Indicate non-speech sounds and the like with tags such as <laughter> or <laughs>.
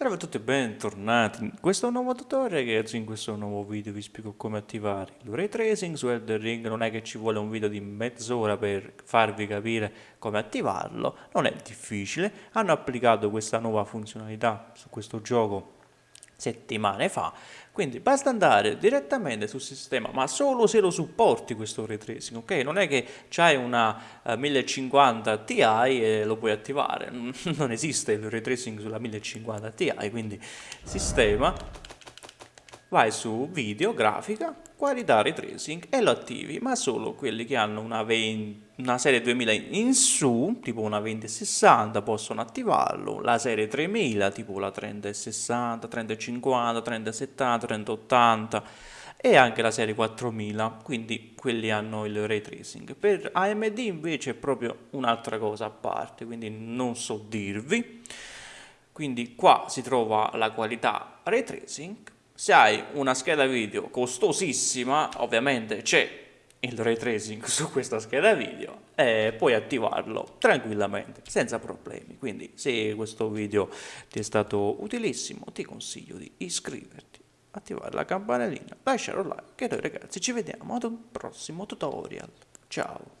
Salve a tutti e bentornati in questo nuovo tutorial ragazzi, in questo nuovo video vi spiego come attivare il ray tracing su Elden Ring, non è che ci vuole un video di mezz'ora per farvi capire come attivarlo, non è difficile, hanno applicato questa nuova funzionalità su questo gioco settimane fa. Quindi basta andare direttamente sul sistema ma solo se lo supporti questo ray tracing ok? Non è che c'hai una uh, 1050 Ti e lo puoi attivare. <laughs> Non esiste il ray tracing sulla 1050 Ti quindi sistema vai su video grafica qualità ray tracing e lo attivi, ma solo quelli che hanno una, 20, una serie 2000 in su, tipo una 2060, possono attivarlo, la serie 3000, tipo la 3060, 3050, 3070, 3080 e anche la serie 4000, quindi quelli hanno il ray tracing. Per AMD invece è proprio un'altra cosa a parte, quindi non so dirvi. Quindi qua si trova la qualità ray tracing se hai una scheda video costosissima, ovviamente c'è il ray tracing <laughs> su questa scheda video e puoi attivarlo tranquillamente, senza problemi. Quindi se questo video ti è stato utilissimo, ti consiglio di iscriverti, attivare la campanellina, lasciare un like e noi ragazzi ci vediamo ad un prossimo tutorial. Ciao!